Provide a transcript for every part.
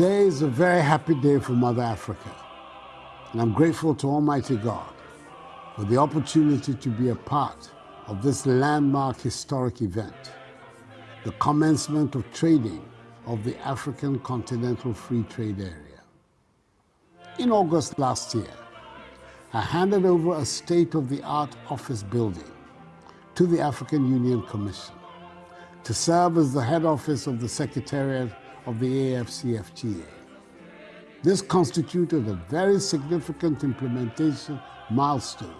Today is a very happy day for Mother Africa, and I'm grateful to Almighty God for the opportunity to be a part of this landmark historic event, the commencement of trading of the African Continental Free Trade Area. In August last year, I handed over a state-of-the-art office building to the African Union Commission to serve as the head office of the Secretariat of the AFCFTA. This constituted a very significant implementation milestone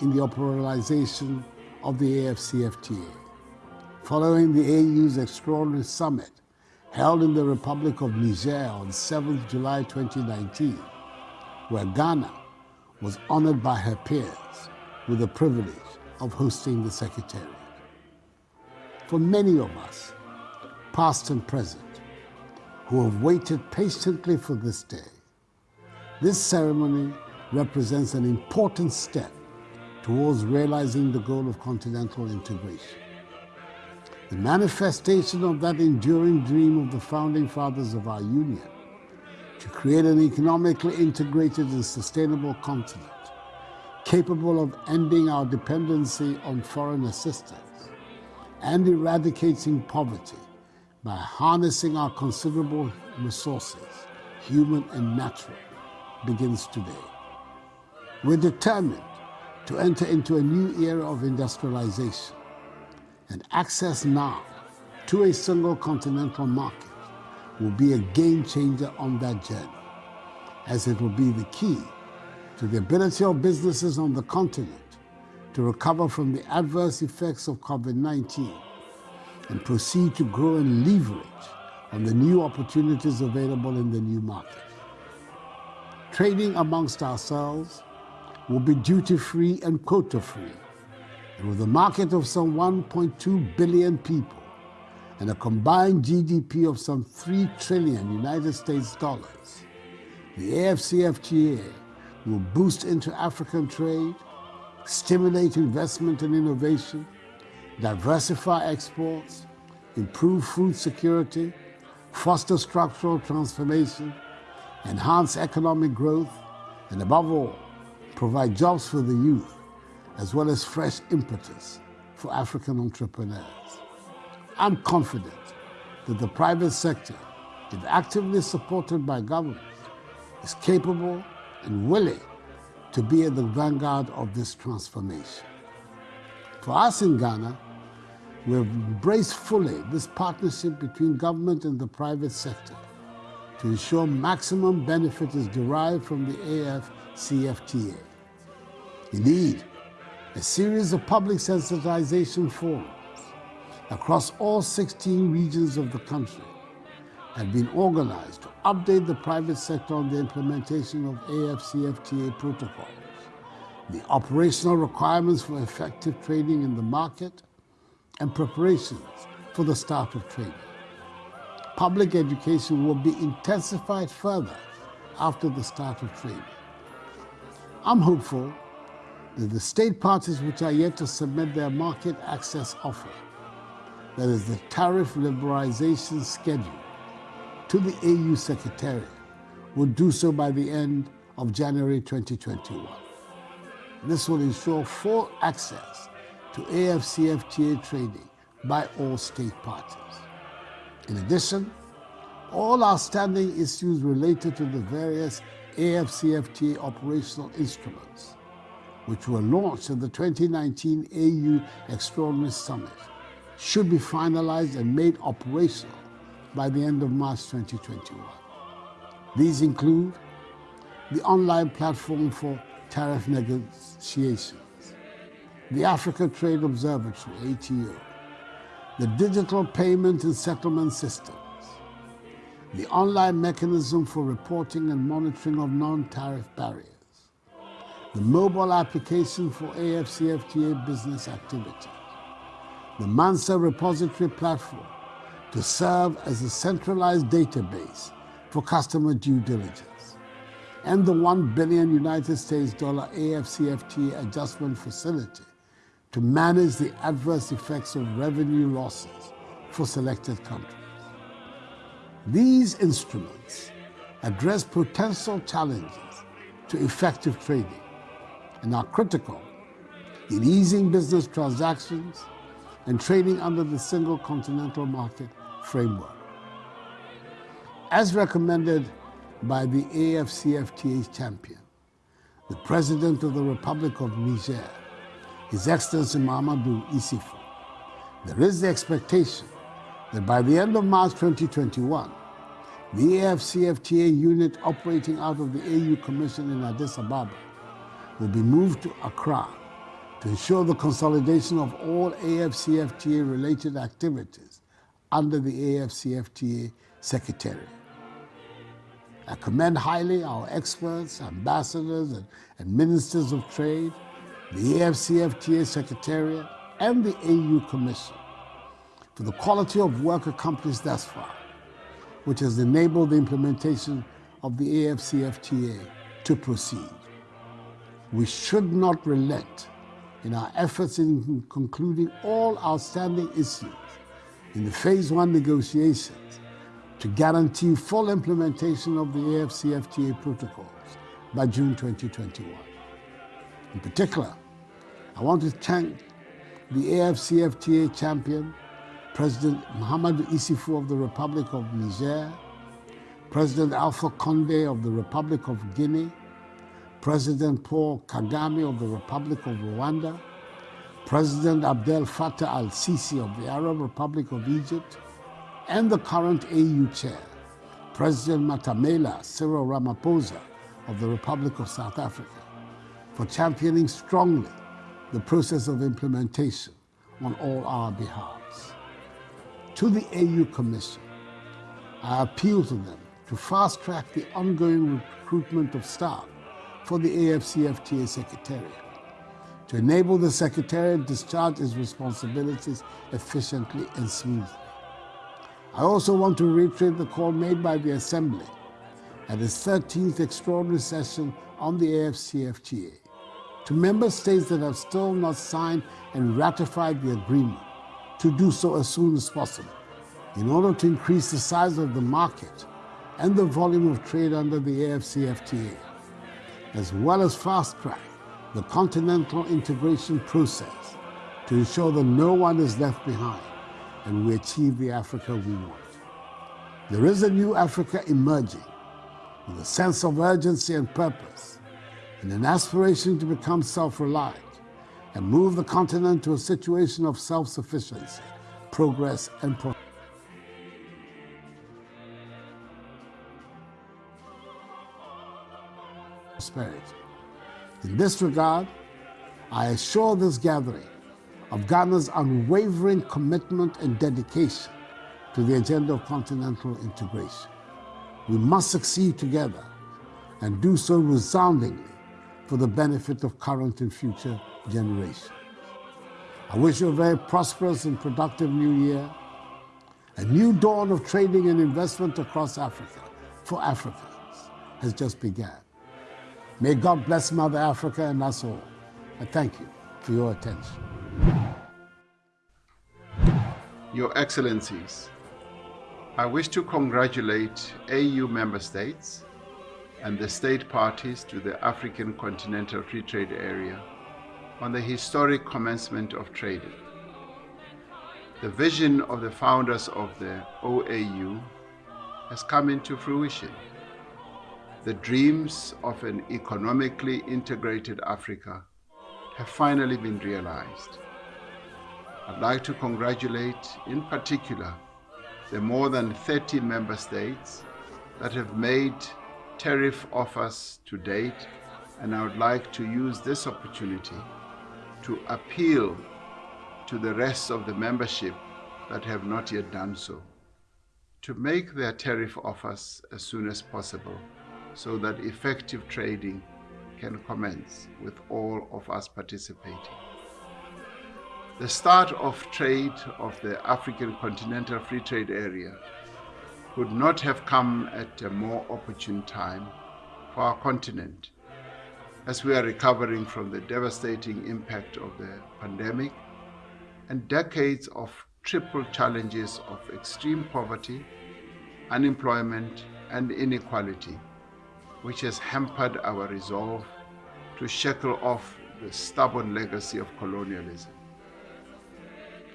in the operationalization of the AFCFTA. Following the AU's extraordinary summit held in the Republic of Niger on 7th July 2019, where Ghana was honored by her peers with the privilege of hosting the Secretariat. For many of us, past and present, who have waited patiently for this day, this ceremony represents an important step towards realizing the goal of continental integration. The manifestation of that enduring dream of the founding fathers of our union to create an economically integrated and sustainable continent capable of ending our dependency on foreign assistance and eradicating poverty by harnessing our considerable resources, human and natural, begins today. We're determined to enter into a new era of industrialization and access now to a single continental market will be a game changer on that journey, as it will be the key to the ability of businesses on the continent to recover from the adverse effects of COVID-19 and proceed to grow and leverage on the new opportunities available in the new market. Trading amongst ourselves will be duty-free and quota-free, and with a market of some 1.2 billion people, and a combined GDP of some 3 trillion United States dollars, the AFCFTA will boost inter-African trade, stimulate investment and innovation, diversify exports, improve food security, foster structural transformation, enhance economic growth, and above all, provide jobs for the youth, as well as fresh impetus for African entrepreneurs. I'm confident that the private sector, if actively supported by government, is capable and willing to be at the vanguard of this transformation. For us in Ghana, we have embraced fully this partnership between government and the private sector to ensure maximum benefit is derived from the AFCFTA. Indeed, a series of public sensitization forums across all 16 regions of the country have been organized to update the private sector on the implementation of AFCFTA protocols, the operational requirements for effective trading in the market, and preparations for the start of trading. Public education will be intensified further after the start of trading. I'm hopeful that the state parties which are yet to submit their market access offer that is the tariff liberalization schedule, to the AU Secretariat will do so by the end of January 2021. This will ensure full access to AFCFTA trading by all state parties. In addition, all outstanding issues related to the various AFCFTA operational instruments, which were launched at the 2019 AU Extraordinary Summit, should be finalized and made operational by the end of March 2021. These include the online platform for tariff negotiations, the Africa Trade Observatory, ATO, the digital payment and settlement systems, the online mechanism for reporting and monitoring of non-tariff barriers, the mobile application for AFCFTA business activity, the MANSA repository platform to serve as a centralized database for customer due diligence, and the 1 billion United States dollar AFCFTA adjustment facility to manage the adverse effects of revenue losses for selected countries. These instruments address potential challenges to effective trading and are critical in easing business transactions and trading under the single continental market framework. As recommended by the AFCFTA's champion, the President of the Republic of Niger, His Excellency Mahamadou Issoufou, there is the expectation that by the end of March 2021, the AFCFTA unit operating out of the AU Commission in Addis Ababa will be moved to Accra to ensure the consolidation of all AFCFTA related activities under the AFCFTA Secretariat. I commend highly our experts, ambassadors, and, and ministers of trade, the AFCFTA Secretariat, and the AU Commission for the quality of work accomplished thus far, which has enabled the implementation of the AFCFTA to proceed. We should not relent in our efforts in concluding all outstanding issues in the Phase 1 negotiations to guarantee full implementation of the AFCFTA protocols by June 2021. In particular, I want to thank the AFCFTA champion, President Muhammad Issoufou of the Republic of Niger, President Alpha Conde of the Republic of Guinea, President Paul Kagame of the Republic of Rwanda, President Abdel Fattah al-Sisi of the Arab Republic of Egypt, and the current AU chair, President Matamela Cyril Ramaphosa of the Republic of South Africa, for championing strongly the process of implementation on all our behalves. To the AU Commission, I appeal to them to fast track the ongoing recruitment of staff for the AFCFTA Secretariat to enable the Secretariat discharge its responsibilities efficiently and smoothly. I also want to reiterate the call made by the Assembly at its 13th extraordinary session on the AFCFTA to member states that have still not signed and ratified the agreement to do so as soon as possible in order to increase the size of the market and the volume of trade under the AFCFTA, as well as fast track the continental integration process to ensure that no one is left behind and we achieve the Africa we want. There is a new Africa emerging with a sense of urgency and purpose and an aspiration to become self-reliant and move the continent to a situation of self-sufficiency, progress and prosperity. In this regard, I assure this gathering of Ghana's unwavering commitment and dedication to the agenda of continental integration. We must succeed together and do so resoundingly for the benefit of current and future generations. I wish you a very prosperous and productive new year, a new dawn of trading and investment across Africa for Africans has just begun. May God bless Mother Africa and us all. I thank you for your attention. Your Excellencies, I wish to congratulate AU member states and the state parties to the African Continental Free Trade Area on the historic commencement of trading. The vision of the founders of the OAU has come into fruition. The dreams of an economically integrated Africa have finally been realized. I'd like to congratulate, in particular, the more than 30 member states that have made tariff offers to date, and I would like to use this opportunity to appeal to the rest of the membership that have not yet done so, to make their tariff offers as soon as possible so that effective trading can commence with all of us participating. The start of trade of the African Continental Free Trade Area could not have come at a more opportune time for our continent as we are recovering from the devastating impact of the pandemic and decades of triple challenges of extreme poverty, unemployment, and inequality, which has hampered our resolve to shackle off the stubborn legacy of colonialism.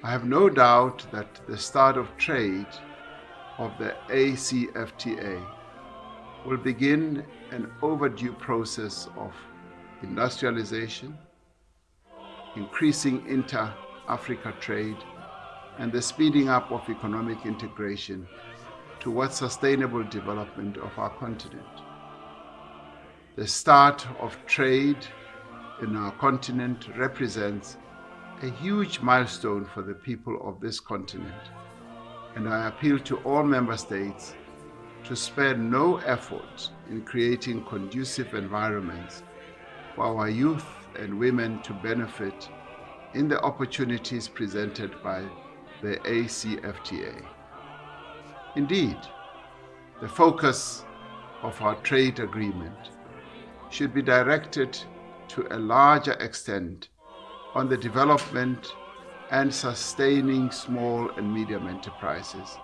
I have no doubt that the start of trade of the ACFTA will begin an overdue process of industrialization, increasing inter-Africa trade, and the speeding up of economic integration towards sustainable development of our continent. The start of trade in our continent represents a huge milestone for the people of this continent, and I appeal to all member states to spare no effort in creating conducive environments for our youth and women to benefit in the opportunities presented by the ACFTA. Indeed, the focus of our trade agreement should be directed to a larger extent on the development and sustaining small and medium enterprises,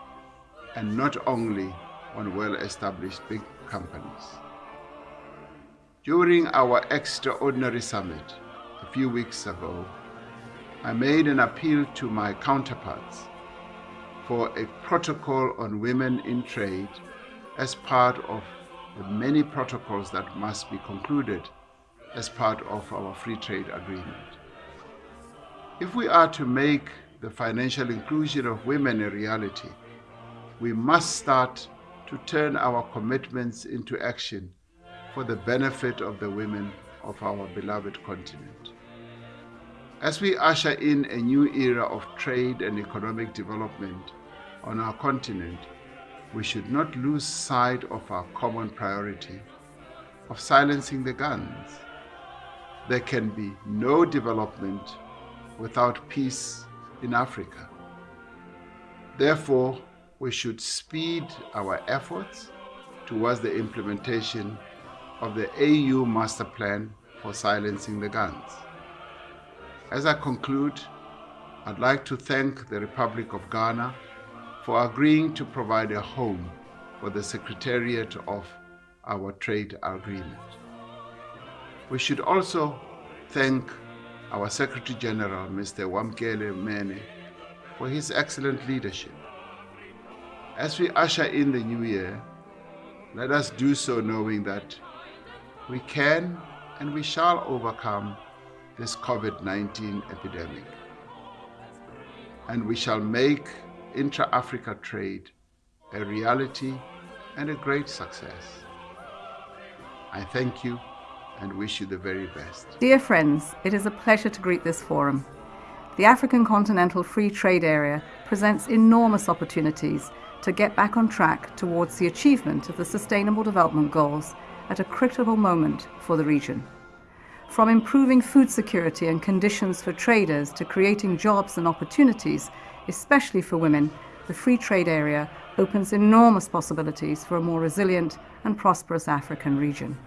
and not only on well-established big companies. During our extraordinary summit a few weeks ago, I made an appeal to my counterparts for a protocol on women in trade as part of the many protocols that must be concluded as part of our free trade agreement. If we are to make the financial inclusion of women a reality, we must start to turn our commitments into action for the benefit of the women of our beloved continent. As we usher in a new era of trade and economic development on our continent, we should not lose sight of our common priority of silencing the guns. There can be no development without peace in Africa. Therefore, we should speed our efforts towards the implementation of the AU Master Plan for silencing the guns. As I conclude, I'd like to thank the Republic of Ghana for agreeing to provide a home for the Secretariat of our trade agreement. We should also thank our Secretary General, Mr. Wamkele Mene, for his excellent leadership. As we usher in the new year, let us do so knowing that we can and we shall overcome this COVID-19 epidemic. And we shall make intra-Africa trade a reality and a great success. I thank you and wish you the very best. Dear friends, it is a pleasure to greet this forum. The African Continental Free Trade Area presents enormous opportunities to get back on track towards the achievement of the Sustainable Development Goals at a critical moment for the region. From improving food security and conditions for traders to creating jobs and opportunities, especially for women, the free trade area opens enormous possibilities for a more resilient and prosperous African region.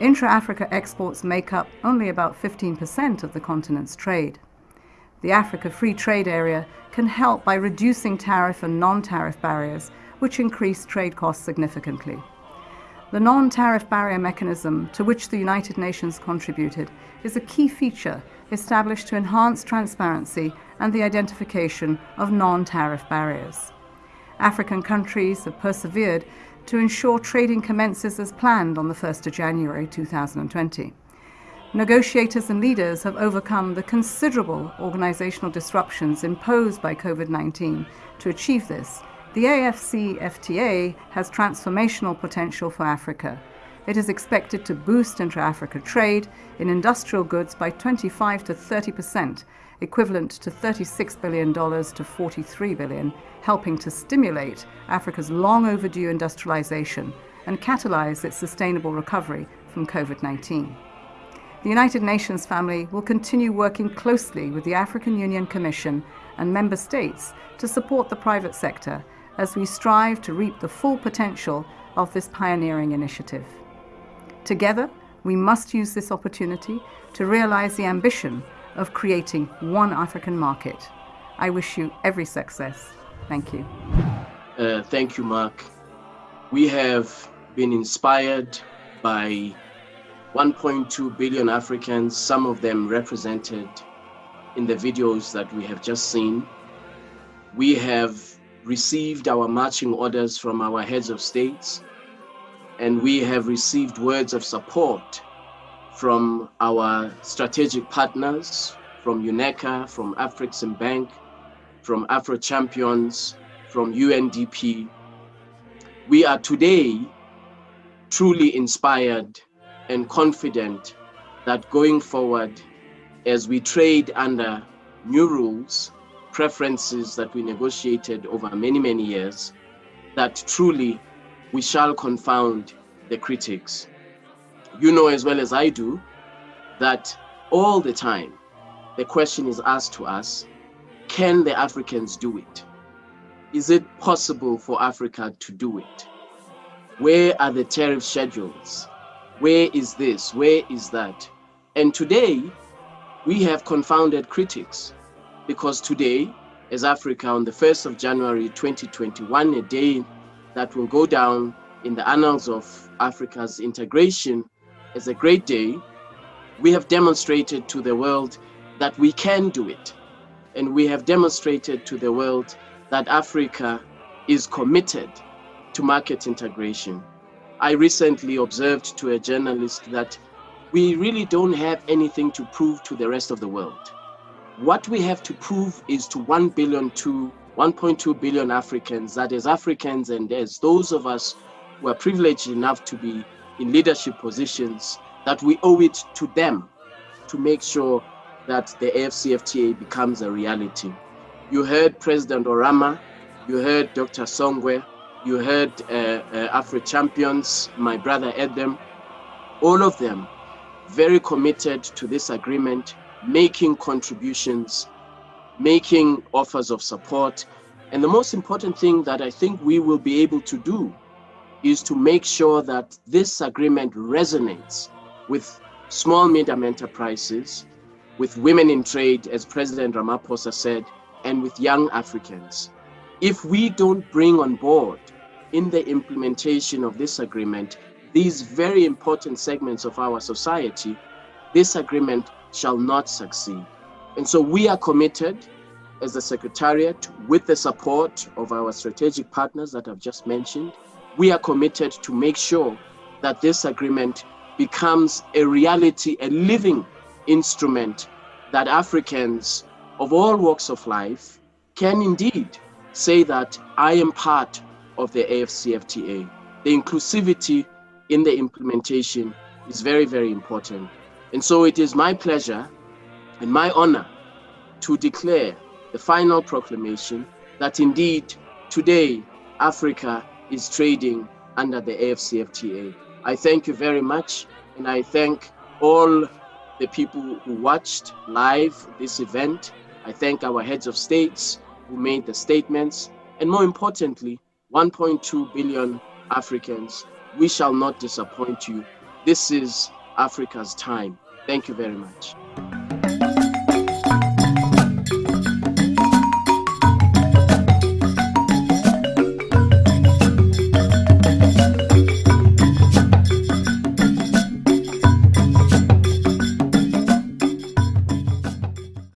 Intra-Africa exports make up only about 15% of the continent's trade. The Africa Free Trade Area can help by reducing tariff and non-tariff barriers, which increase trade costs significantly. The non-tariff barrier mechanism to which the United Nations contributed is a key feature established to enhance transparency and the identification of non-tariff barriers. African countries have persevered to ensure trading commences as planned on the 1st of January 2020. Negotiators and leaders have overcome the considerable organizational disruptions imposed by COVID-19 to achieve this the AFCFTA has transformational potential for Africa. It is expected to boost intra-Africa trade in industrial goods by 25 to 30 percent, equivalent to $36 billion to 43 billion, helping to stimulate Africa's long overdue industrialization and catalyze its sustainable recovery from COVID-19. The United Nations family will continue working closely with the African Union Commission and member states to support the private sector as we strive to reap the full potential of this pioneering initiative. Together, we must use this opportunity to realize the ambition of creating one African market. I wish you every success. Thank you. Uh, thank you, Mark. We have been inspired by 1.2 billion Africans, some of them represented in the videos that we have just seen. We have received our marching orders from our heads of states, and we have received words of support from our strategic partners, from UNECA, from Afreximbank, from Afro Champions, from UNDP. We are today truly inspired and confident that going forward, as we trade under new rules, preferences that we negotiated over many, many years, that truly we shall confound the critics. You know as well as I do that all the time the question is asked to us, can the Africans do it? Is it possible for Africa to do it? Where are the tariff schedules? Where is this? Where is that? And today, we have confounded critics because today, as Africa, on the 1st of January 2021, a day that will go down in the annals of Africa's integration as a great day, we have demonstrated to the world that we can do it. And we have demonstrated to the world that Africa is committed to market integration. I recently observed to a journalist that we really don't have anything to prove to the rest of the world. What we have to prove is to 1 billion to 1.2 billion Africans, that as Africans and as those of us who are privileged enough to be in leadership positions, that we owe it to them to make sure that the AFCFTA becomes a reality. You heard President Oramah, you heard Dr. Songwe, you heard uh, uh, Afro Champions, my brother Edem, all of them very committed to this agreement, making contributions, making offers of support. And the most important thing that I think we will be able to do is to make sure that this agreement resonates with small medium enterprises, with women in trade, as President Ramaphosa said, and with young Africans. If we don't bring on board in the implementation of this agreement these very important segments of our society, this agreement shall not succeed. And so we are committed as the Secretariat with the support of our strategic partners that I've just mentioned. We are committed to make sure that this agreement becomes a reality, a living instrument that Africans of all walks of life can indeed say that I am part of the AFCFTA. The inclusivity in the implementation is very, very important. And so it is my pleasure and my honor to declare the final proclamation that indeed today Africa is trading under the AFCFTA. I thank you very much and I thank all the people who watched live this event. I thank our heads of states who made the statements and more importantly, 1.2 billion Africans we shall not disappoint you. This is Africa's time. Thank you very much.